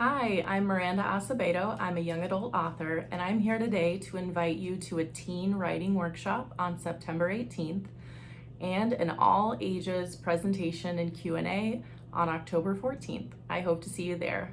Hi, I'm Miranda Acevedo. I'm a young adult author, and I'm here today to invite you to a teen writing workshop on September 18th and an all ages presentation and Q&A on October 14th. I hope to see you there.